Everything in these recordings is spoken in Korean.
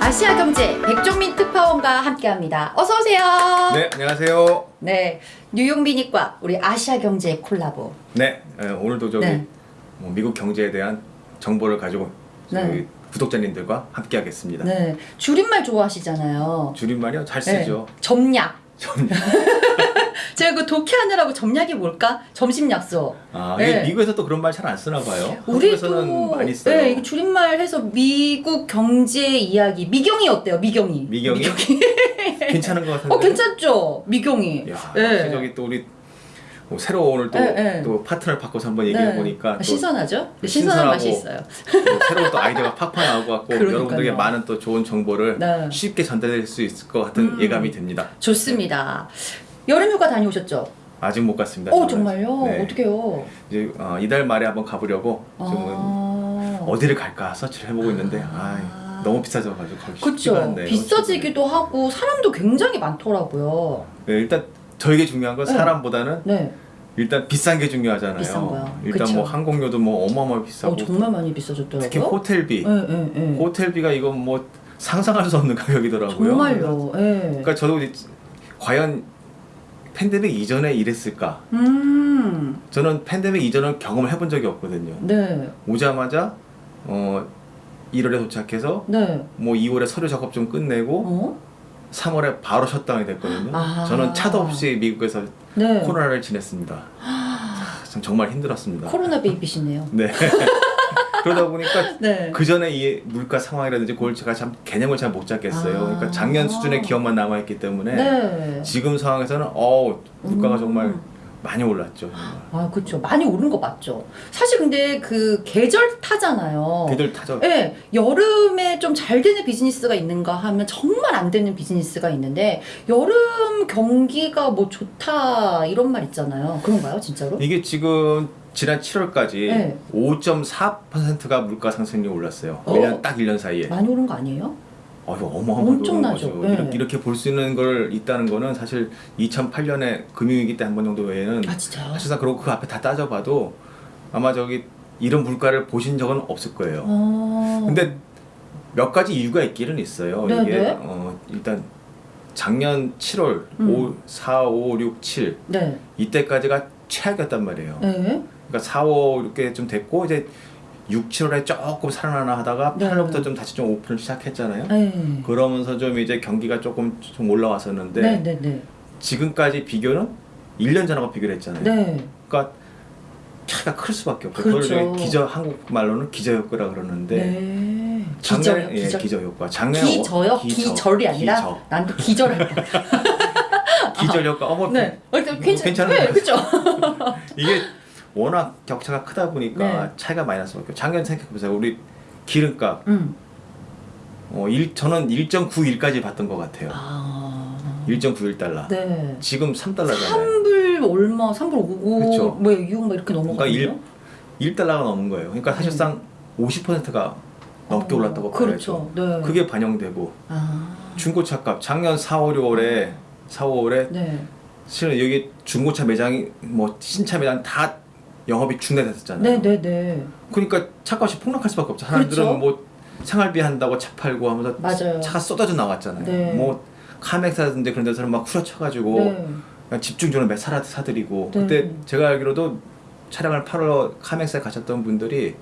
아시아 경제 백종민 특파원과 함께합니다. 어서 오세요. 네, 안녕하세요. 네, 뉴욕 미니과 우리 아시아 경제 콜라보. 네, 에, 오늘도 저기 네. 뭐 미국 경제에 대한 정보를 가지고 네. 구독자님들과 함께하겠습니다. 네, 줄임말 좋아하시잖아요. 줄임말이요? 잘 네, 쓰죠. 점약. 점- 제가 그 독해하느라고 점약이 뭘까? 점심 약속. 아, 네. 미국에서 또 그런 말 잘 안 쓰나 봐요. 우리도 많이 써요. 네, 줄임말 해서 미국 경제 이야기. 미경이 어때요? 미경이. 미경이? 괜찮은 것 같은데. 어, 괜찮죠? 미경이. 야, 네. 저기 또 우리 뭐 새로 오늘 또, 네, 네. 또 파트너를 바꿔서 한번 얘기해 보니까 또 신선하죠? 또 신선한 맛이 있어요. 또 새로운 또 아이디어가 팍팍 나오고 그러니까요. 여러분들에게 많은 또 좋은 정보를 네. 쉽게 전달될 수 있을 것 같은 음. 예감이 됩니다. 좋습니다. 여름휴가 다녀오셨죠? 아직 못 갔습니다. 어. 정말요? 네. 어떡해요? 이제 어, 이달 말에 한번 가보려고 아... 어디를 갈까 서치를 해보고 있는데 아. 아 너무 비싸져가지고 가기 쉽지가 그쵸. 않네요. 비싸지기도 하고 사람도 굉장히 많더라고요. 네, 일단 저에게 중요한 건 네. 사람보다는 네. 일단 비싼 게 중요하잖아요. 비싼 거요. 일단 그쵸. 뭐 항공료도 뭐 어마어마하게 비싸고 어, 정말 많이 비싸졌더라고요. 특히 호텔비, 네, 네, 네. 호텔비가 이건 뭐 상상할 수 없는 가격이더라고요. 정말요. 네. 그러니까 저도 과연 팬데믹 이전에 이랬을까? 음. 저는 팬데믹 이전은 경험을 해본 적이 없거든요. 네. 오자마자 어 1월에 도착해서 네. 뭐 2월에 서류 작업 좀 끝내고 어? 3월에 바로 셧다운이 됐거든요. 아. 저는 차도 없이 미국에서 네. 코로나를 지냈습니다. 참 정말 힘들었습니다. 코로나 베이비시네요. 네. 그러다 보니까 네. 그 전에 이 물가 상황이라든지 그걸 제가 참 개념을 잘 못 잡겠어요. 아. 그러니까 작년 수준의 기억만 남아 있기 때문에 네. 지금 상황에서는 어 물가가 음. 정말 많이 올랐죠. 정말. 아, 그렇죠. 많이 오른 거 맞죠. 사실 근데 그 계절 타잖아요. 걔들 타죠. 네, 여름에 좀 잘 되는 비즈니스가 있는가 하면 정말 안 되는 비즈니스가 있는데 여름 경기가 뭐 좋다 이런 말 있잖아요. 그런가요, 진짜로? 이게 지금 지난 7월까지 네. 5.4%가 물가 상승률이 올랐어요. 어. 1년 딱 1년 사이에. 많이 오른 거 아니에요? 어마어마하게 엄청나죠. 오른 거죠. 네. 이렇게, 이렇게 볼 수 있는 걸 있다는 거는 사실 2008년에 금융위기 때 한 번 정도 외에는 아? 사실상 그러고 그 앞에 다 따져봐도 아마 저기 이런 물가를 보신 적은 없을 거예요. 어. 근데 몇 가지 이유가 있기는 있어요. 네, 이게 네. 어, 일단 작년 7월 음. 5, 4, 5, 6, 7 네. 이때까지가 최악이었단 말이에요. 네. 그러니까 4, 5 이렇게 좀 됐고 이제 6, 7월에 조금 살아나나 하다가 네. 8월부터 좀 다시 좀 오픈을 시작했잖아요. 네. 그러면서 좀 이제 경기가 조금 좀 올라왔었는데 네, 네, 네. 지금까지 비교는 1년 전하고 비교를 했잖아요. 네. 그러니까 차이가 클 수밖에 없고 그렇죠. 그걸 기저 한국 말로는 기저효과라 그러는데 네. 작년에 기저요, 예, 기저. 기저효과 기저요? 어, 기저, 기절이 아니라 기저. 난또 기절할 뻔. 기저효과 어머 네. 어, 괜찮, 괜찮은 네, 것 그죠? 이게 워낙 격차가 크다 보니까 네. 차이가 많이 없고 작년 생각해보세요 우리 기름값 음. 어, 일, 저는 1.91까지 봤던 것 같아요 아. 1.91달러 네. 지금 3달러잖아요 3불 얼마, 3불 5고, 그쵸. 뭐 6, 막 이렇게 넘어가거든요. 그러니까 1달러가 넘은 거예요 그러니까 사실상 50%가 넘게 어, 올랐다고 그렇죠. 봐야죠 네. 그게 반영되고 아. 중고차 값 작년 4, 5, 6월에 4, 5월에 네. 실은 여기 중고차 매장이 뭐 신차 매장 다 영업이 중단됐었잖아요. 네, 네, 네. 그러니까 차값이 폭락할 수밖에 없죠. 사람들은 그렇죠. 뭐 생활비 한다고 차 팔고 하면서 맞아요. 차가 쏟아져 나왔잖아요. 네. 뭐 카맥사든지 그런 데서는 막 후려쳐가지고 네. 집중적으로 매 사라 사드리고 네. 그때 제가 알기로도 차량을 팔러 카맥사에 가셨던 분들이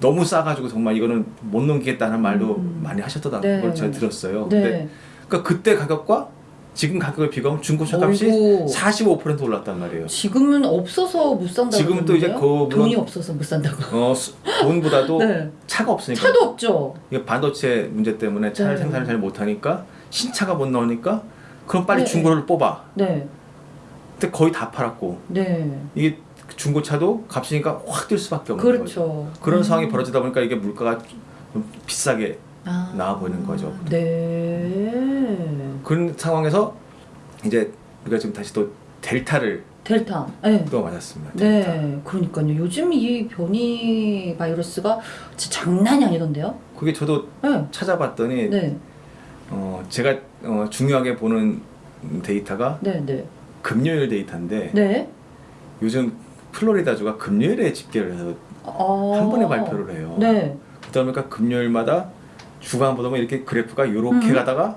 너무 싸가지고 정말 이거는 못 넘기겠다는 말도 음. 많이 하셨다는 네. 걸 제가 들었어요. 네. 근데 그러니까 그때 가격과 지금 가격을 비교하면 중고차 값이 어이구. 45% 올랐단 말이에요. 지금은 없어서 못 산다고. 지금 또 이제? 그 돈이 없어서 못 산다고. 어, 수- 돈보다도 네. 차가 없으니까 차도 없죠. 이게 반도체 문제 때문에 차를 네. 생산을 잘 못하니까 신차가 못 나오니까 그럼 빨리 네. 중고를 뽑아. 네. 근데 거의 다 팔았고 네. 이게 중고차도 값이니까 확 뛸 수밖에 없는 거죠. 그렇죠. 그런 음. 상황이 벌어지다 보니까 이게 물가가 좀 비싸게 아. 나와 보이는 거죠. 네. 그런 상황에서 이제 우리가 지금 다시 또 델타를 델타. 네. 또 맞았습니다. 델타. 네, 그러니까요. 요즘 이 변이 바이러스가 진짜 장난이 아니던데요? 그게 저도 네. 찾아봤더니 네. 어, 제가 어, 중요하게 보는 데이터가 네, 네. 금요일 데이터인데 네. 요즘 플로리다주가 금요일에 집계를 해서 어. 한 번에 발표를 해요. 네. 그러다 보니까 금요일마다 주간 보다 보면 이렇게 그래프가 이렇게 음. 가다가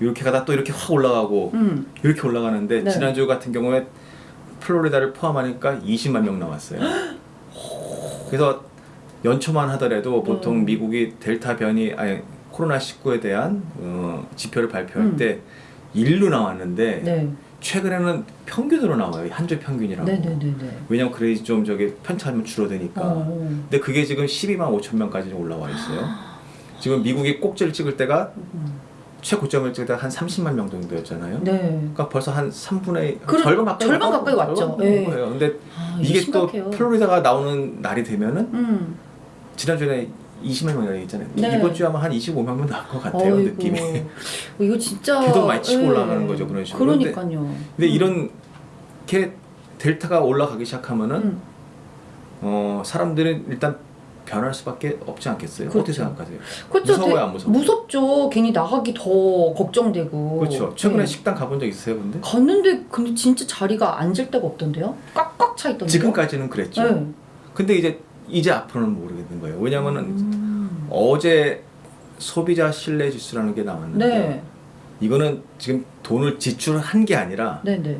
이렇게 가다 또 이렇게 확 올라가고 음. 이렇게 올라가는데 네. 지난주 같은 경우에 플로리다를 포함하니까 20만 명 나왔어요. 그래서 연초만 하더라도 보통 음. 미국이 델타 변이 아니 코로나 19에 대한 어, 지표를 발표할 음. 때 일로 나왔는데 네. 최근에는 평균으로 나와요. 한 주 평균이라고. 네, 네, 네, 네. 왜냐면 그래야지 좀 저기 편차하면 줄어드니까. 어. 근데 그게 지금 12만 5천 명까지 올라와 있어요. 지금 미국이 꼭지를 찍을 때가 음. 최고점을 찍을 때가 한 30만 명 정도였잖아요. 네. 그러니까 벌써 한 3분의 그래, 절반 가까이 절반 왔다- 가까이 왔죠. 예. 거예요. 근데 아, 이게 심각해요. 또 플로리다가 나오는 날이 되면은 음. 지난주에 20만 명이라고 했잖아요. 네. 이번 주에 아마 한 25만 명 나올 것 같아요. 어이구. 느낌이. 어, 이거 진짜 궤도 많이 치고 예. 올라가는 거죠, 그런 식으로. 그러니까요. 근데 음. 이런 게 델타가 올라가기 시작하면은 음. 어, 사람들은 일단 변할 수밖에 없지 않겠어요? 그렇죠. 어떻게 생각하세요? 그렇죠. 무서워요, 안 무서워요? 무섭죠. 괜히 나가기 더 걱정되고. 그렇죠. 최근에 네. 식당 가본 적 있으세요, 근데? 갔는데 근데 진짜 자리가 앉을 데가 없던데요? 꽉꽉 차 있던데요? 지금까지는 그랬죠. 네. 근데 이제 이제 앞으로는 모르겠는 거예요. 왜냐면은 음. 어제 소비자 신뢰 지수라는 게 나왔는데 네. 이거는 지금 돈을 지출한 게 아니라 네, 네.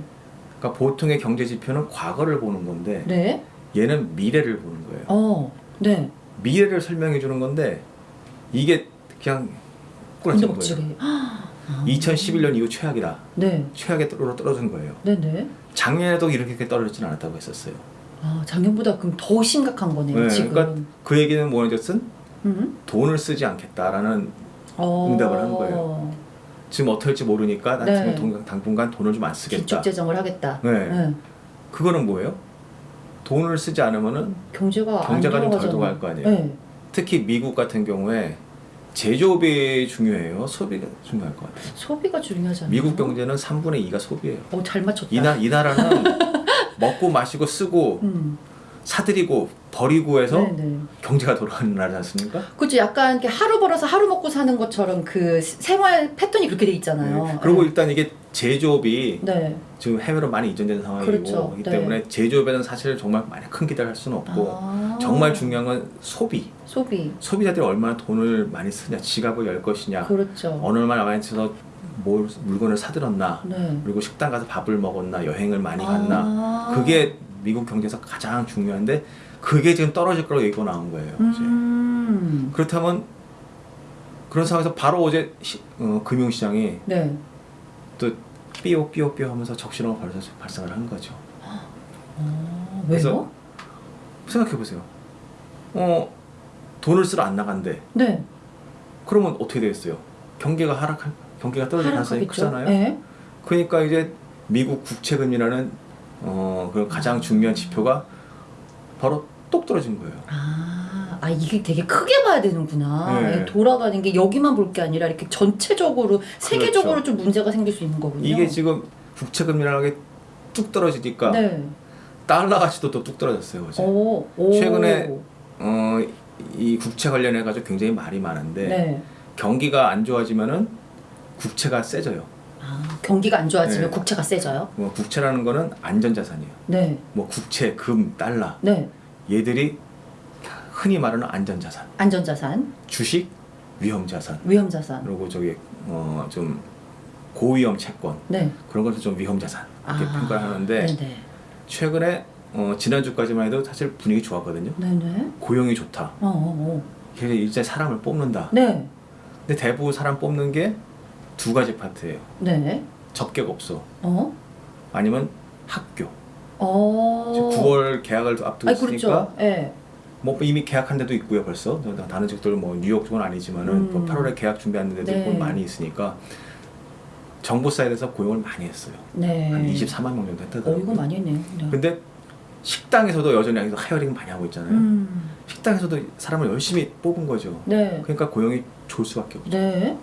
그러니까 보통의 경제 지표는 과거를 보는 건데 네. 얘는 미래를 보는 거예요. 어. 네. 미래를 설명해 주는 건데 이게 그냥 멋지게. 거예요. 아. 2011년 이후 최악이다. 네. 최악에 떨어 떨어진 거예요. 네, 네. 작년에도 이렇게 떨어지진 않았다고 했었어요. 아, 작년보다 그럼 더 심각한 거네요, 네, 지금. 그러니까 그 얘기는 뭐였든 음? 돈을 쓰지 않겠다라는 어. 응답을 한 거예요. 지금 할지 모르니까 나 네. 당분간 돈을 좀 안 쓰겠다. 기축 재정을 하겠다. 네. 그거는 뭐예요? 돈을 쓰지 않으면은 경제가 경제가 안좀 덜. 돌아갈 거 아니에요. 네. 특히 미국 같은 경우에 제조업이 중요해요. 소비가 중요할 것 같아요. 소비가 중요하잖아요. 미국 경제는 3분의 2가 소비예요. 어, 잘 맞췄다. 이, 나, 이 나라는 먹고 마시고 쓰고 음. 사들이고 버리고 해서 네, 네. 경제가 돌아가는 나라지 않습니까? 그죠 약간 이렇게 하루 벌어서 하루 먹고 사는 것처럼 그 생활 패턴이 그렇게 돼 있잖아요. 네. 그리고 일단 이게 제조업이 네. 지금 해외로 많이 이전된 상황이고 그렇죠. 이 네. 때문에 제조업에는 사실 정말 많이 큰 기대를 할 수는 없고 아. 정말 중요한 건 소비. 소비. 소비자들이 얼마나 돈을 많이 쓰냐, 지갑을 열 것이냐, 그렇죠. 어느 얼마나 많이 써서 뭘 물건을 사들었나, 네. 그리고 식당 가서 밥을 먹었나, 여행을 많이 갔나, 아. 그게 미국 경제에서 가장 중요한데 그게 지금 떨어질 거라고 얘기가 나온 거예요. 이제. 음. 그렇다면 그런 상황에서 바로 어제 시- 어, 금융시장이 네. 또 삐오 삐오 삐오 하면서 적시렁을 발사, 발생을 한 거죠. 어, 그래서? 생각해 보세요. 어 돈을 쓰러 안 나간대. 네. 그러면 어떻게 되겠어요? 경기가 하락할 경기가 떨어질 가능성이. 크잖아요. 네. 그러니까 이제 미국 국채금리라는 어 그 가장 중요한 지표가 바로 똑 떨어진 거예요. 아, 아 이게 되게 크게 봐야 되는구나. 네. 돌아가는 게 여기만 볼 게 아니라 이렇게 전체적으로 세계적으로 좀 문제가 생길 수 있는 거군요. 그렇죠. 이게 지금 국채금리라는 게 뚝 떨어지니까 네. 달러 가치도 또 뚝 떨어졌어요 어제. 오, 오. 최근에 어, 이 국채 관련해 가지고 굉장히 말이 많은데 네. 경기가 안 좋아지면은 국채가 세져요. 아, 경기가 안 좋아지면 네. 국채가 세져요? 뭐 국채라는 거는 안전자산이에요. 네. 뭐 국채, 금, 달러 네. 얘들이 흔히 말하는 안전자산. 안전자산, 주식, 위험자산. 위험자산. 그리고 저기 어, 좀 고위험 채권 네. 그런 것을 좀 위험자산 이렇게 아, 평가를 하는데 네네. 최근에 최근에 어, 지난주까지만 해도 사실 분위기 좋았거든요. 네네. 고용이 좋다. 어, 어, 어. 그래서 이제 사람을 뽑는다. 네. 근데 대부분 사람 뽑는 게 두 가지 파트예요. 네. 접객 업소 어? 아니면 학교. 어. 지금 9월 개학을 앞두고 아, 있으니까 그렇죠. 예. 뭐 이미 개학한 데도 있고요 벌써 다른 지역들 뭐 뉴욕 쪽은 아니지만은 음. 또 8월에 개학 준비하는 데도 네. 있고 많이 있으니까 정부 사이드에서 고용을 많이 했어요. 네. 한 24만 명 정도 어, 했다더라고요. 이거 많이 했네요. 네. 근데 식당에서도 여전히 아직도 hiring 많이 하고 있잖아요. 음. 식당에서도 사람을 열심히 뽑은 거죠. 네. 그러니까 고용이 좋을 수밖에 없죠. 네.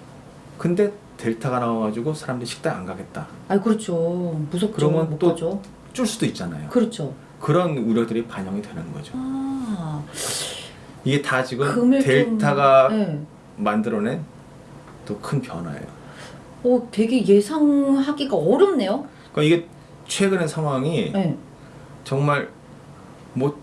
근데 델타가 나와가지고 사람들이 식당 안 가겠다. 아, 그렇죠. 무섭죠. 그러면 못 또. 줄 수도 있잖아요. 그렇죠. 그런 우려들이 반영이 되는 거죠. 아. 이게 다 지금 델타가 좀, 네. 만들어낸 또 큰 변화예요. 어, 되게 예상하기가 어렵네요. 그러니까 이게 최근의 상황이 네. 정말 뭐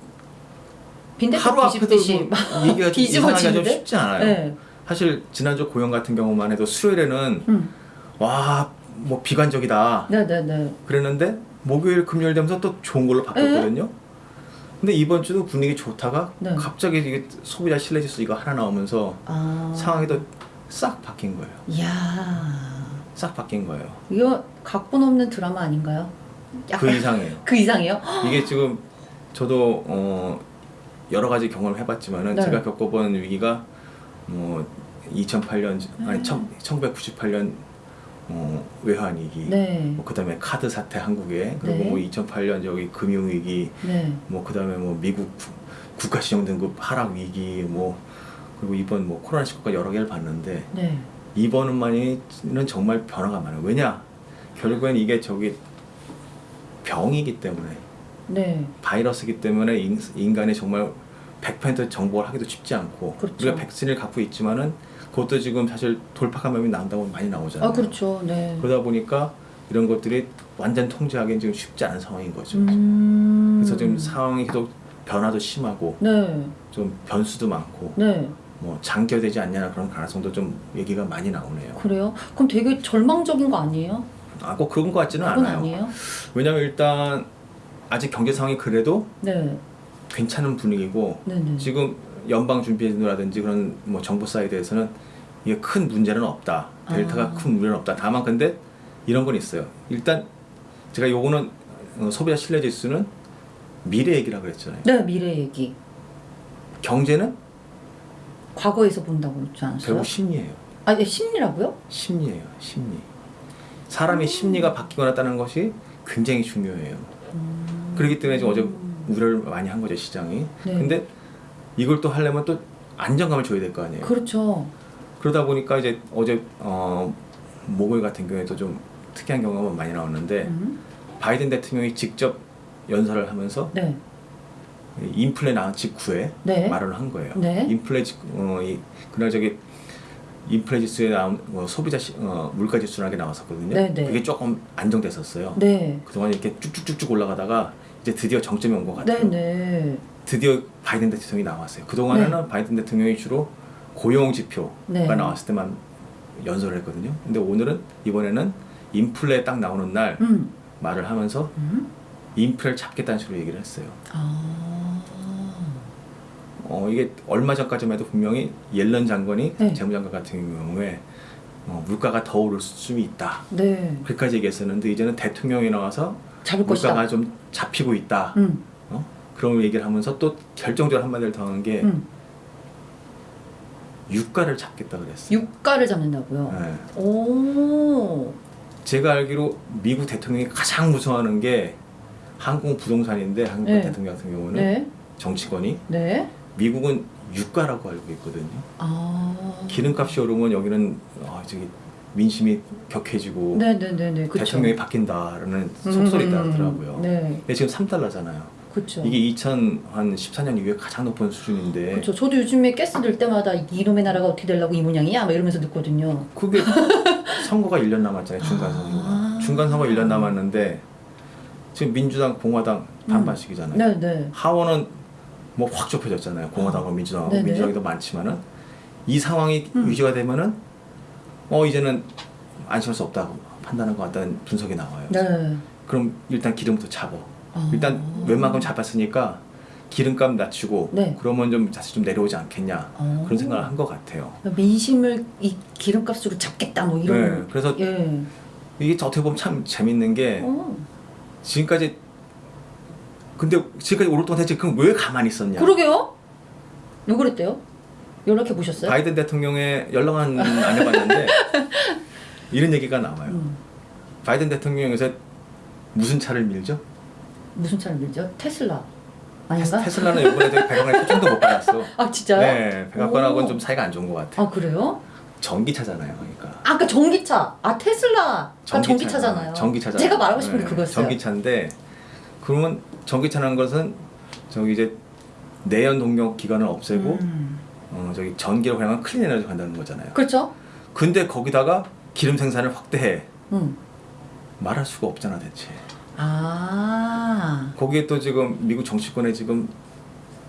하루 앞에도 뭐막 얘기가 좀? 쉽지 않아요. 네. 사실 지난주 고영 같은 경우만 해도 수요일에는 음. 와뭐 비관적이다 네네네. 그랬는데 목요일 금요일 되면서 또 좋은 걸로 바뀌었거든요. 근데 이번 주도 분위기 좋다가 네. 갑자기 이게 소비자 신뢰지수 이거 하나 나오면서 아. 상황이 또 싹 바뀐 거예요. 이야. 싹 바뀐 거예요. 이거 각본 없는 드라마 아닌가요? 그 이상이에요. 그 이상이에요? 이게 지금 저도 어 여러 가지 경험을 해봤지만은 네. 제가 겪어본 위기가 뭐 2008년 아니 네. 1998년 어, 외환 위기, 네. 뭐 그다음에 카드 사태 한국에 그리고 네. 뭐 2008년 저기 금융 위기, 네. 뭐 그다음에 뭐 미국 구- 국가 신용 등급 하락 위기, 뭐 그리고 이번 뭐 코로나 19가 여러 개를 봤는데 네. 이번만이는 정말 변화가 많아요. 왜냐? 결국엔 이게 저기 병이기 때문에 네. 바이러스이기 때문에 인, 인간이 정말 100% 정복을 하기도 쉽지 않고 그렇죠. 우리가 백신을 갖고 있지만은 그것도 지금 사실 돌파 감염이 나온다고 많이 나오잖아요. 아 그렇죠. 네. 그러다 보니까 이런 것들이 완전 통제하기는 지금 쉽지 않은 상황인 거죠. 음. 그래서 지금 상황이 계속 변화도 심하고 네. 좀 변수도 많고 네. 뭐 장기화되지 않냐는 그런 가능성도 좀 얘기가 많이 나오네요. 그래요? 그럼 되게 절망적인 거 아니에요? 아, 꼭 그런 것 같지는 않아요. 아니에요? 왜냐면 일단 아직 경제 상황이 그래도 네. 괜찮은 분위기고 네네. 지금 연방 준비제도라든지 그런 뭐 정부 사이드에서는 이게 큰 문제는 없다. 델타가 아. 큰 문제는 없다. 다만 근데 이런 건 있어요. 일단 제가 요거는 어, 소비자 신뢰 지수는 미래 얘기라 그랬잖아요. 네 미래 얘기. 경제는 과거에서 본다고 그러지 않았어요? 결국 심리예요. 아, 예, 심리라고요? 심리예요. 심리. 사람의 심리가 바뀌거나 했다는 것이 굉장히 중요해요. 음. 그렇기 때문에 지금 어제 우려를 많이 한 거죠 시장이. 네. 근데 이걸 또 하려면 또 안정감을 줘야 될 거 아니에요. 그렇죠. 그러다 보니까 이제 어제 어, 목요일 같은 경우에도 좀 특이한 경우가 많이 나왔는데 음. 바이든 대통령이 직접 연설을 하면서 네. 인플레 나온 직후에 네. 말을 한 거예요. 네. 인플레 직 어, 이, 그날 저기 인플레 지수에 나온 어, 소비자 시, 어, 물가 지수라는 게 나왔었거든요. 네, 네. 그게 조금 안정됐었어요. 네. 그동안 이렇게 쭉쭉쭉쭉 올라가다가 이제 드디어 정점이 온 것 같아요. 네네. 드디어 바이든 대통령이 나왔어요. 그동안에는 바이든 대통령이 주로 고용 지표가 네. 나왔을 때만 연설을 했거든요. 근데 오늘은 이번에는 인플레 딱 나오는 날 음. 말을 하면서 음. 인플레를 잡겠다는 식으로 얘기를 했어요. 아. 어, 이게 얼마 전까지만 해도 분명히 옐런 장관이 네. 재무장관 같은 경우에 어, 물가가 더 오를 수준이 있다. 네. 그렇게까지 얘기했었는데 이제는 대통령이 나와서 물가가 것이다. 좀 잡히고 있다. 음. 어? 그런 얘기를 하면서 또 결정적으로 한마디를 더한게 음. 유가를 잡겠다 그랬어요. 유가를 잡는다고요. 네. 오. 제가 알기로 미국 대통령이 가장 무서워하는 게 항공 부동산인데 한국 네. 대통령 같은 경우는 네. 정치권이 네. 미국은 유가라고 알고 있거든요. 아. 기름값이 오르면 여기는 아, 저기 민심이 격해지고 네네네네. 그쵸. 대통령이 바뀐다라는 음, 속설이 음, 나더라고요. 네. 근데 지금 3달러잖아요. 그렇죠. 이게 2014년 이후에 가장 높은 수준인데 그렇죠. 저도 요즘에 가스 들 때마다 이놈의 나라가 어떻게 되려고 이 모양이야? 막 이러면서 듣거든요. 그게 선거가 1년 남았잖아요. 중간 선거가. 아. 중간 선거 1년 남았는데 지금 민주당, 공화당 반반씩이잖아요. 네네. 하원은 뭐 확 좁혀졌잖아요. 공화당과 민주당하고 네네. 민주당이 더 많지만은 이 상황이 음. 유지가 되면은 어 이제는 안심할 수 없다고 판단한 것 같다는 분석이 나와요. 네. 그럼 일단 기름부터 잡어. 아. 일단 웬만큼 잡았으니까 기름값 낮추고 네. 그러면 좀 다시 좀 내려오지 않겠냐 아. 그런 생각을 한 것 같아요. 민심을 이 기름값으로 잡겠다 뭐 네, 이런. 그래서 예. 이게 어떻게 보면 참 재밌는 게 어. 지금까지 근데 지금까지 오랫동안 대체 그럼 왜 가만히 있었냐? 그러게요. 왜 그랬대요? 연락해 보셨어요? 바이든 대통령의 연락은 안 해봤는데 이런 얘기가 나와요. 음. 바이든 대통령이 요새 무슨 차를 밀죠? 무슨 차를 밀죠? 테슬라 아닌가? 테스, 라는 이번에 저기 백악관에 표정도 못 받았어. 아 진짜요? 네, 백악관하고는 오. 좀 사이가 안 좋은 것 같아. 아 그래요? 전기차잖아요, 그러니까. 아까 전기차. 아 테슬라가 전기차- 전기차 잖아요. 전기차잖아요. 제가 말하고 싶은 게 네, 그거였어요. 전기차인데 그러면 전기차라는 것은 저기 이제 내연 동력 기관을 없애고 음. 어, 저기 전기로 향한 clean 에너지 간다는 거잖아요. 그렇죠? 근데 거기다가 기름 생산을 확대해 음. 말할 수가 없잖아 대체. 아. 거기에 또 지금 미국 정치권에 지금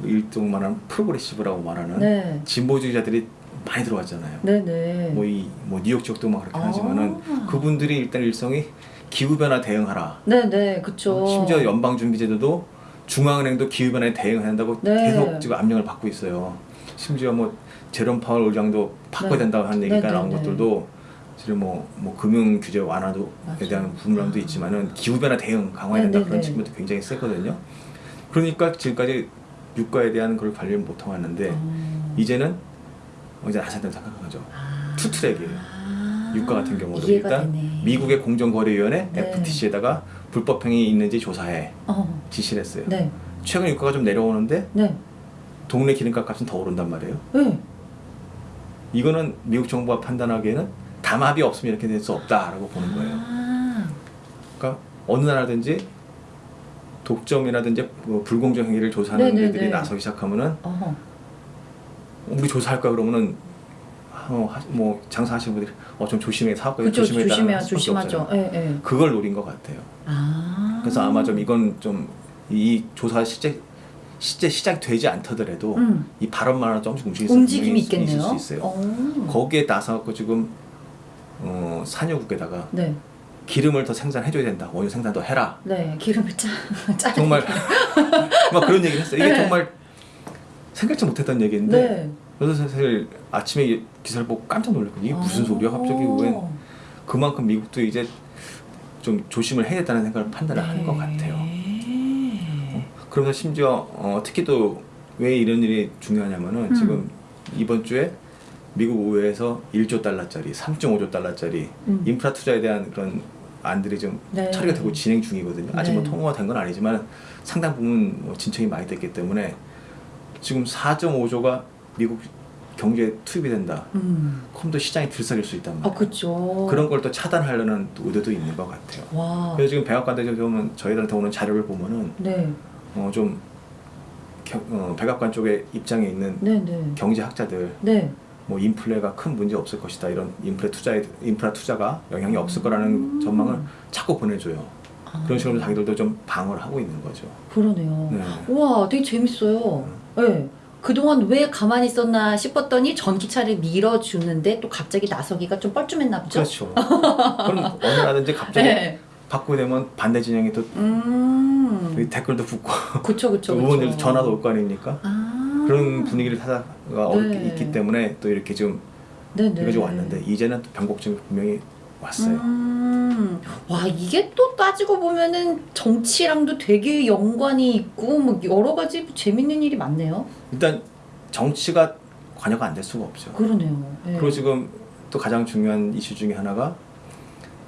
일종만한 progressive라고 말하는 네. 진보주의자들이 많이 들어왔잖아요. 네네. 뭐 이 뭐 뉴욕 지역도 막 그렇게 아. 하지만은 그분들이 일단 일성이 기후 변화 대응하라. 네네, 그쵸. 심지어 연방 준비제도도 중앙은행도 기후 변화에 대응해야 한다고 네. 계속 지금 압력을 받고 있어요. 심지어 뭐 제롬 파월 의장도 바꿔야 네. 된다고 하는 네, 얘기가 네, 나온 네. 것들도 지금 뭐, 뭐 금융 규제 완화도에. 대한 분란도 있지만은 기후 변화 대응 강화해야 네, 된다 네, 그런 네. 측면도 굉장히 세거든요. 그러니까 지금까지 유가에 대한 걸 관리를 못 해왔는데 어. 이제는 어, 이제 나선다고 생각한 거죠. 아. 투트랙이에요. 아. 유가 같은 경우도 일단 되네. 미국의 공정거래위원회 네. FTC에다가 불법 행위 있는지 조사해 어. 지시를 했어요. 네. 최근 유가가 좀 내려오는데 네. 동네 기름값 값은 더 오른단 말이에요. 네. 이거는 미국 정부가 판단하기에는 담합이 없으면 이렇게 될 수 없다라고 보는 거예요. 아. 그러니까 어느 나라든지 독점이라든지 뭐 불공정 행위를 조사하는 네네네. 데들이 나서기 시작하면은 어허. 우리 조사할 거야 그러면은 어, 하- 뭐 장사하시는 분들이 어 좀 조심해 사업가 조심해 조심해야 조심하죠. 예, 예. 그걸 노린 것 같아요. 아. 그래서 아마 좀 이건 좀 이 조사 실제 실제 시작이 되지 않더라도 음. 이 발언만으로 조금씩 움직일 움직임이 수 있겠네요. 있을 수 있어요. 어. 거기에 나서갖고 지금 어, 산유국에다가 네. 기름을 더 생산해줘야 된다. 원유 생산 더 해라. 네. 기름을 짜. 짜. 정말 막 그런 얘기를 했어요. 이게 네. 정말 생각지 못했던 얘기인데 네. 그래서 사실 아침에 이 기사를 보고 깜짝 놀랐거든요. 이게 무슨 소리야? 갑자기 왜 어. 그만큼 미국도 이제 좀 조심을 해야겠다는 생각을 판단을 한것 같아요. 네. 그러면서 심지어 어, 특히 또 왜 이런 일이 중요하냐면은 음. 지금 이번 주에 미국 의회에서 1조 달러짜리, 3.5조 달러짜리 음. 인프라 투자에 대한 그런 안들이 좀 네. 처리가 되고 진행 중이거든요. 아직 뭐 네. 통과가 된 건 아니지만 상당 부분 뭐 진척이 많이 됐기 때문에 지금 4.5조가 미국 경제에 투입이 된다. 음. 그럼 또 시장이 들썩일 수 있단 아, 말이에요. 그쵸. 그런 걸 또 차단하려는 또 의도도 있는 것 같아요. 와. 그래서 지금 백악관에서 보면 저희들한테 오는 자료를 보면은 네. 어, 좀 겨- 어, 백악관 쪽에 입장에 있는 네, 네. 경제학자들 네. 뭐 인플레가 큰 문제 없을 것이다 이런 인플레 투자에 인프라 투자가 영향이 없을 거라는 전망을 자꾸 보내줘요. 음. 아. 그런 식으로 자기들도 좀 방어를 하고 있는 거죠. 그러네요. 네. 우와, 되게 재밌어요. 네. 그동안 왜 가만히 있었나 싶었더니 전기차를 밀어주는데 또 갑자기 나서기가 좀 뻘쭘했나 보죠? 그렇죠. 그럼 어느 나라든지 갑자기 네. 바꾸게 되면 반대 진영이 또 음. 댓글도 붙고 그쵸, 그쵸, 또 그쵸. 전화도 올 거 아닙니까? 아. 그런 분위기를 타다가 어렵게 네. 있기 때문에 또 이렇게 좀 네네. 이루어져 왔는데 이제는 또 변곡점이 분명히 왔어요. 음, 와 이게 또 따지고 보면은 정치랑도 되게 연관이 있고 뭐 여러 가지 재밌는 일이 많네요. 일단 정치가 관여가 안 될 수가 없죠. 그러네요. 네. 그리고 지금 또 가장 중요한 이슈 중에 하나가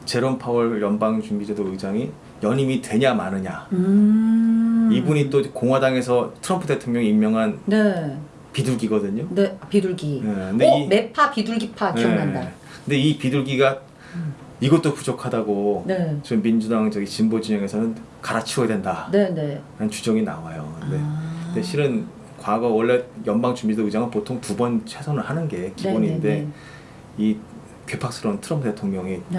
제롬 파월 연방준비제도 의장이 연임이 되냐 마느냐. 음. 이분이 또 공화당에서 트럼프 대통령이 임명한 네, 비둘기거든요. 네 비둘기. 네, 근데 어 이- 매파 비둘기파 기억난다. 네. 근데 이 비둘기가 음. 이것도 부족하다고 네, 지금 민주당 저기 진보 진영에서는 갈아치워야 된다라는 네, 네. 주장이 나와요. 근데, 아. 근데 실은 과거 원래 연방준비제도 의장은 보통 두 번 최선을 하는 게 기본인데 네, 네, 이 괴팍스러운 트럼프 대통령이 네.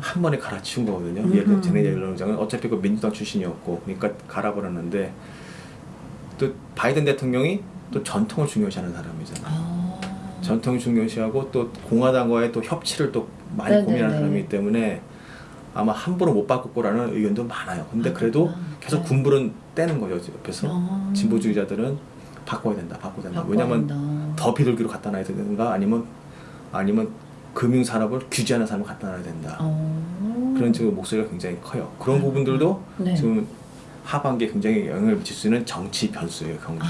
한 번에 갈아치운 거거든요. 음흠. 예를 제네 옐런 의장은 어차피 그 민주당 출신이었고 그러니까 갈아버렸는데 또 바이든 대통령이 또 전통을 중요시하는 사람이잖아요. 아. 전통을 중요시하고 또 공화당과의 또 협치를 또 많이 네네네. 고민하는 사람이기 때문에 아마 함부로 못 바꿀 거라는 의견도 많아요. 근데 아, 그래도 그렇구나. 계속 네. 군불은 떼는 거죠 옆에서 아. 진보주의자들은 바꿔야 된다, 바꿔야 된다. 바꿔야 왜냐면 된다. 더 비둘기로 갖다 놔야 되는가 아니면 아니면 금융 산업을 규제하는 사람을 갖다 놔야 된다. 어. 그런 지금 목소리가 굉장히 커요. 그런 아, 부분들도 네. 지금 하반기에 굉장히 영향을 미칠 수 있는 정치 변수예요, 경주에.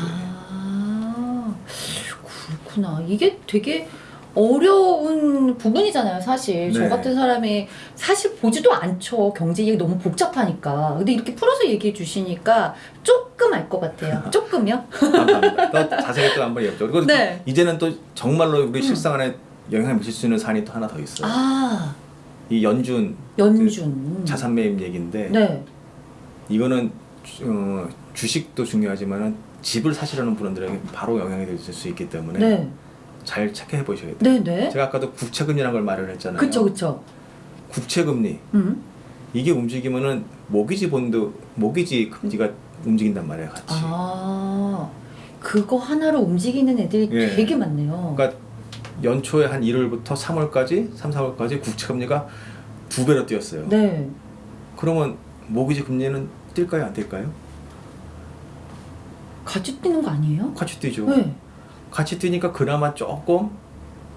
아, 그렇구나. 이게 되게 어려운 부분이잖아요, 사실. 저 네. 같은 사람이 사실 보지도 않죠. 경제 얘기 너무 복잡하니까. 근데 이렇게 풀어서 얘기해 주시니까 조금 알 것 같아요. 조금요? 감사합니다. 또 자세히 또 한번 여쭤. 그리고 네. 이제는 또 정말로 우리 음. 실생활에 영향을 미칠 수 있는 사안이 또 하나 더 있어요. 아, 이 연준 연준. 자산 매입 얘기인데 네. 이거는 주- 어, 주식도 중요하지만은 집을 사시려는 분들에게 바로 영향이 될 수 있기 때문에 네. 잘 체크해 보셔야 돼요. 네, 네. 제가 아까도 국채금리라는 걸 말을 했잖아요. 그쵸, 그쵸. 국채금리 음. 이게 움직이면은 모기지 본드 모기지 금지가 움직인단 말이에요 같이. 아 그거 하나로 움직이는 애들이 예. 되게 많네요. 그러니까 연초에 한 1월부터 3월까지 3, 4월까지 국채 금리가 두 배로 뛰었어요. 네. 그러면 모기지 금리는 뛸까요 안 뛸까요? 같이 뛰는 거 아니에요? 같이 뛰죠. 네. 같이 뛰니까 그나마 조금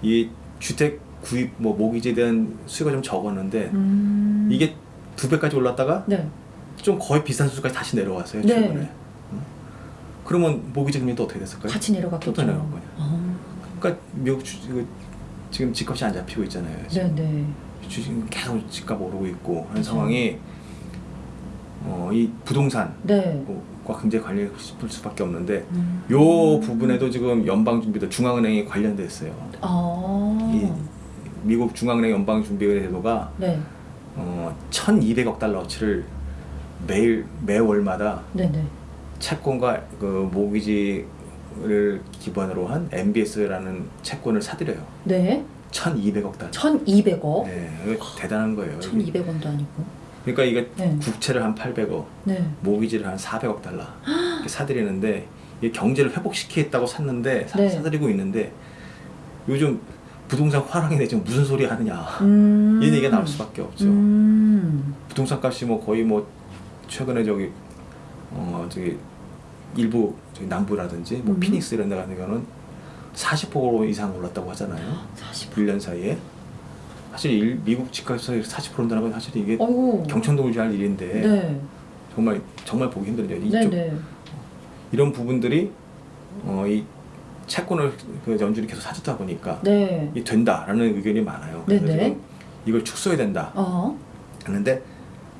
이 주택 구입 뭐 모기지에 대한 수요가 좀 적었는데 음. 이게 두 배까지 올랐다가 네. 좀 거의 비슷한 수준까지 다시 내려왔어요 네. 최근에. 응? 그러면 모기지 금리도 어떻게 됐을까요? 같이 내려갔겠죠. 또 내려간 거냐. 아, 그러니까 미국 주, 그 지금 집값이 안 잡히고 있잖아요. 지금. 네네. 주식 계속 집값 오르고 있고 하는 상황이 어, 이 부동산과 네. 굉장히 관련이 싶을 수밖에 없는데 음. 요 부분에도 지금 연방준비도 중앙은행이 관련돼 있어요. 아. 이 미국 중앙은행 연방준비제도가 네. 어, 1,200억 달러어치를 매일 매월마다 네네. 채권과 그 모기지 를 기반으로 한 MBS라는 채권을 사들여요. 네. 1,200억 달러. 1,200억. 네, 대단한 거예요. 1,200원도 아니고. 그러니까 이게 네. 국채를 한 800억, 네. 모기지를 한 400억 달러 사들이는데 이게 경제를 회복시키겠다고 샀는데 사, 네. 사들이고 있는데 요즘 부동산 화랑이네 지금 무슨 소리 하느냐 음. 이 얘기가 나올 수밖에 없죠. 음. 부동산 값이 뭐 거의 뭐 최근에 저기 어 저기 일부 남부라든지 뭐 음. 피닉스 이런 데 같은 경우는 40% 이상 올랐다고 하잖아요. 40. 1년 사이에. 사실 일, 미국 집값에서 40% 온다는 건 사실 이게 어이구. 경천동을 지할 일인데 네. 정말 정말 보기 힘들죠. 이쪽 네네. 이런 부분들이 어, 이 채권을 그 연준이 계속 사주다 보니까 네. 이 된다라는 의견이 많아요. 그래서. 지금 이걸 축소해야 된다 어. 하는데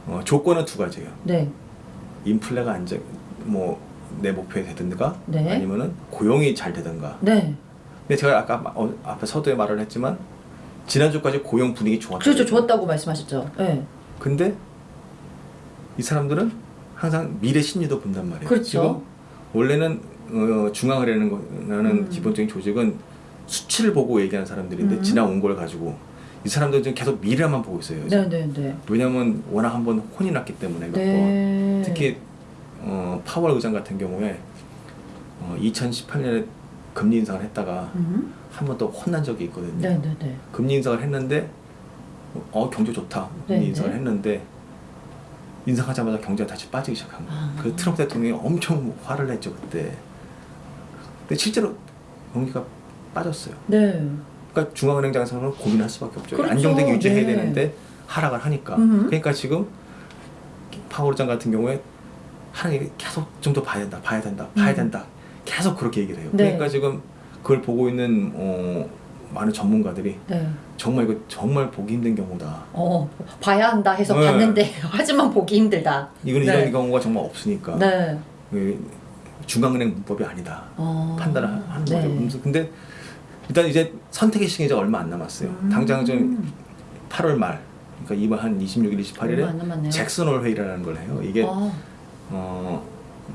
어, 조건은 두 가지예요. 네. 인플레가 안정 뭐 내 목표에 되든가 네. 아니면은 고용이 잘 되든가. 네. 근데 제가 아까 마- 어, 앞에 서두에 말을 했지만 지난주까지 고용 분위기 좋았다. 그렇죠. 좋았다고 말씀하셨죠. 네. 근데 이 사람들은 항상 미래 심리도 본단 말이에요. 그렇죠. 원래는 어, 거라는 음. 기본적인 조직은 수치를 보고 얘기하는 사람들인데 음. 지나온 걸 가지고 이 사람들은 지금 계속 미래만 보고 있어요. 네네네. 왜냐하면 워낙 한번 혼이 났기 때문에. 네. 특히 어, 파월 의장 같은 경우에 어, 2018년에 금리 인상을 했다가 음. 한번더 혼난 적이 있거든요. 네네네. 금리 인상을 했는데 어 경제 좋다 금리 네네. 인상을 했는데 인상하자마자 경제가 다시 빠지기 시작한 거예요. 아. 그 트럼프 대통령이 엄청 화를 냈죠 그때. 근데 실제로 경기가 빠졌어요. 네. 그러니까 중앙은행장에서는 고민할 수밖에 없죠. 그렇죠. 안정되게 유지해야 네. 되는데 하락을 하니까. 음흠. 그러니까 지금 파월장 같은 경우에 하는 얘기 계속 좀 더 봐야 된다, 봐야 된다, 봐야 음. 된다. 계속 그렇게 얘기를 해요. 네. 그러니까 지금 그걸 보고 있는 어, 많은 전문가들이 네. 정말 이거 정말 보기 힘든 경우다. 어 봐야 한다 해서 네. 봤는데 하지만 보기 힘들다. 이건 네. 이런 경우가 정말 없으니까 네. 그 중앙은행 문법이 아니다. 어. 판단을 하- 하는 네. 거죠. 근데 일단 이제 선택의 시간이 이제 얼마 안 남았어요. 음. 당장 좀 8월 말, 그러니까 이번 한 26일, 얼마 안 28일에 남았네요. 잭슨홀 회의라는 걸 해요. 이게 아. 어,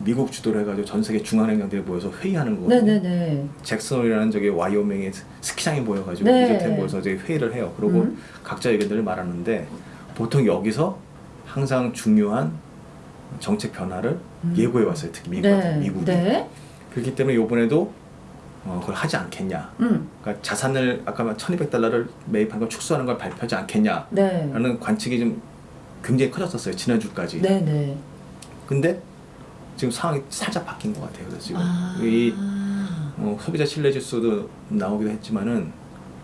미국 주도로 해가지고 전 세계 중앙은행장들이 모여서 회의하는 거거든요. 네네네. 잭슨홀이라는 저기 와이오밍의 스키장이 모여가지고 네. 리조트에 모여서 이제 회의를 해요. 그리고 음. 각자 의견들을 말하는데 보통 여기서 항상 중요한 정책 변화를 음. 예고해 왔어요. 특히 미국, 네. 미국이. 네. 그렇기 때문에 이번에도 어, 그걸 하지 않겠냐. 음. 그러니까 자산을 아까 말 1200달러를 매입한 걸 축소하는 걸 발표하지 않겠냐라는 네. 관측이 좀 굉장히 커졌었어요. 지난주까지. 네네. 근데 지금 상황이 살짝 바뀐 것 같아요. 그래서 지금 아. 이 어, 소비자 신뢰 지수도 나오기도 했지만은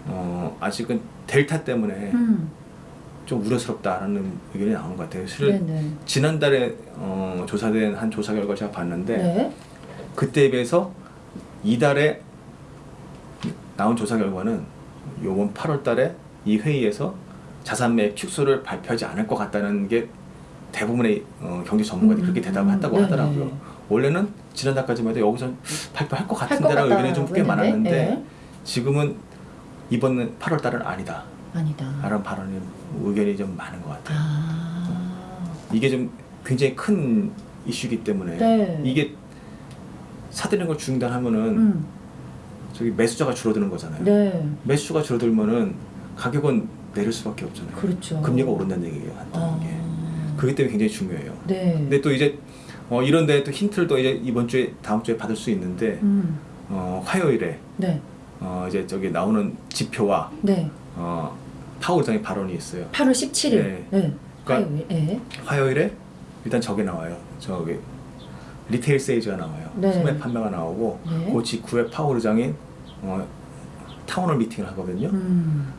어, 아직은 델타 때문에 음. 좀 우려스럽다라는 의견이 나오는 것 같아요. 네네. 지난달에 어, 조사된 한 조사 결과 를 제가 봤는데 네. 그때에 비해서 이달에 나온 조사 결과는 요번 8월 달에 이 회의에서 자산 매입 축소를 발표하지 않을 것 같다는 게 대부분의 어, 경제 전문가들이 음, 그렇게 대답을 했다고 네네. 하더라고요. 원래는 지난달까지만 해도 여기서 발표할 것 같은데라는 의견이 좀 꽤 많았는데 네. 지금은 이번 8월 달은 아니다. 아니다. 라는 발언이 의견이 좀 많은 것 같아요. 아. 이게 좀 굉장히 큰 이슈이기 때문에 네. 이게 사들이는 걸 중단하면은 음. 저기 매수자가 줄어드는 거잖아요. 네. 매수가 줄어들면은 가격은 내릴 수밖에 없잖아요. 그렇죠. 금리가 오른다는 얘기예요. 한다는 아. 게. 그렇기 때문에 굉장히 중요해요. 네. 근데 또 이제 어, 이런 데또 힌트를 또 이제 이번 주에 다음 주에 받을 수 있는데 음. 어, 화요일에 네. 어, 이제 저기 나오는 지표와 네. 어, 파월장의 발언이 있어요. 8월 17일. 네. 네. 그러니까- 화요일. 네. 화요일에 일단 저게 나와요. 저기 retail sales가 나와요. 네. 소매 판매가 나오고 네. 그 직후에 파월 의장이 어, town hall meeting을 하거든요. 음.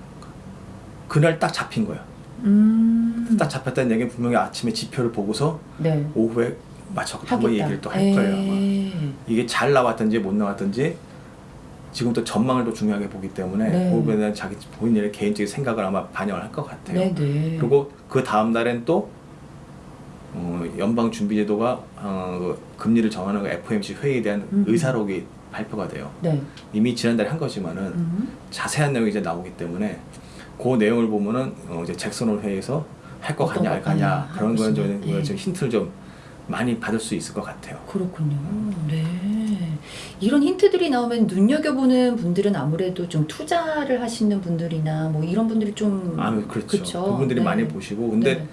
그날 딱 잡힌 거야. 음. 딱 잡혔다는 얘기는 분명히 아침에 지표를 보고서 네. 오후에 맞춰 한번. 얘기를 또 할 거예요. 아마. 에이. 이게 잘 나왔든지 못 나왔든지 지금 또 전망을 또 중요하게 보기 때문에 네. 그거에 대한 자기 본인의 개인적인 생각을 아마 반영을 할 것 같아요. 네, 네. 그리고 그 다음 날엔 또 어, 연방 준비제도가 어, 그 금리를 정하는 그 FOMC 회의에 대한 음. 의사록이 발표가 돼요. 네. 이미 지난달에 한 거지만은 음. 자세한 내용이 이제 나오기 때문에 그 내용을 보면은 어, 이제 잭슨홀 회의에서 할거 어떤 같냐 할것 거냐 그런 거는 좀 하고 있으면, 예. 좀 힌트를 좀 많이 받을 수 있을 것 같아요. 그렇군요. 네. 이런 힌트들이 나오면 눈여겨보는 분들은 아무래도 좀 투자를 하시는 분들이나 뭐 이런 분들이 좀. 아 그렇죠. 그쵸. 그분들이 네. 많이 보시고 근데 네.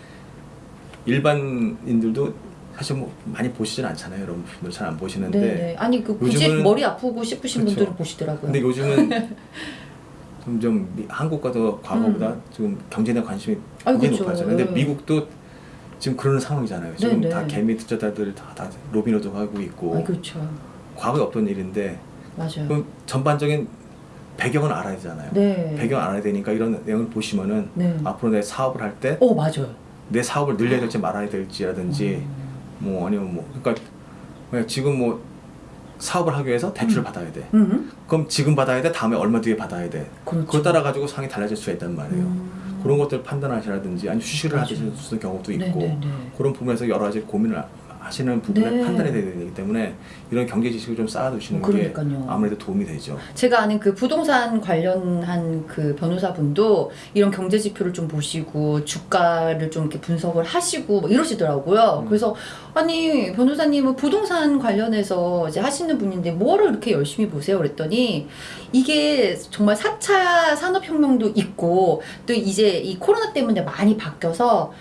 일반인들도 사실 뭐 많이 보시진 않잖아요. 여러분들 잘 안 보시는데 네, 네. 아니 그 굳이 요즘은- 머리 아프고 싶으신 그쵸. 분들은 보시더라고요. 근데 요즘은 점점 미- 한국과도 과거보다 지금 경제에 대한 관심이 음. 굉장히 그쵸. 높아져요. 근데 네. 미국도 지금 그런 상황이잖아요. 지금 네, 다 네. 개미 투자자들 다, 다 로빈후드 하고 있고 아, 그렇죠. 과거에 없던 일인데 맞아요. 그럼 전반적인 배경은 알아야 되잖아요. 네. 배경 알아야 되니까 이런 내용을 보시면은 네. 앞으로 내 사업을 할때내 어, 맞아요. 사업을 늘려야 될지 말아야 될지라든지 음. 뭐 아니면 뭐 그러니까 왜 지금 뭐 사업을 하기 위해서 대출을 음. 받아야 돼. 음. 그럼 지금 받아야 돼. 다음에 얼마 뒤에 받아야 돼. 그렇죠. 그거 따라 가지고 상이 달라질 수가 있단 말이에요. 음. 그런 것들 판단하시라든지 아니 주식을 맞아요. 하실 수 있는 경우도 네, 있고 네, 네. 그런 부분에서 여러 가지 고민을 하시는 부분에 네. 판단이 되야 되기 때문에 이런 경제 지식을 좀 쌓아두시는 그러니까요. 게 아무래도 도움이 되죠. 제가 아는 그 부동산 관련한 그 변호사분도 이런 경제 지표를 좀 보시고 주가를 좀 이렇게 분석을 하시고 뭐 이러시더라고요. 음. 그래서 아니 변호사님은 부동산 관련해서 이제 하시는 분인데 뭐를 이렇게 열심히 보세요? 그랬더니 이게 정말 4차 산업혁명도 있고 또 이제 이 코로나 때문에 많이 바뀌어서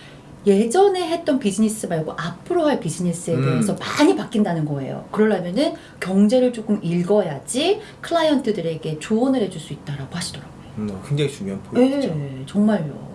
예전에 했던 비즈니스 말고 앞으로 할 비즈니스에 음. 대해서 많이 바뀐다는 거예요. 그러려면은 경제를 조금 읽어야지 클라이언트들에게 조언을 해줄 수 있다라고 하시더라고요. 음, 굉장히 중요한 포인트죠. 네, 정말요.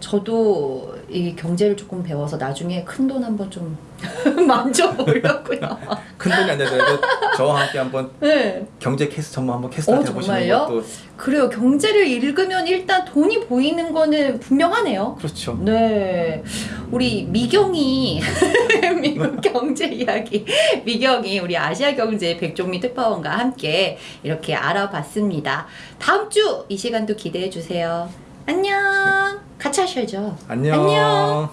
저도 이 경제를 조금 배워서 나중에 큰 돈 한번 좀 만져보려고요. 큰 돈이 안 되더라도 저와 함께 한번 네. 경제 캐스 전문 한번 어, 캐스트한테 해보시는 정말요? 것도 그래요. 경제를 읽으면 일단 돈이 보이는 거는 분명하네요. 그렇죠. 네. 우리 미경이 미국 경제 이야기 미경이 우리 아시아 경제 백종미 특파원과 함께 이렇게 알아봤습니다. 다음 주 이 시간도 기대해 주세요. 안녕. 같이 하셔야죠. 안녕. 안녕.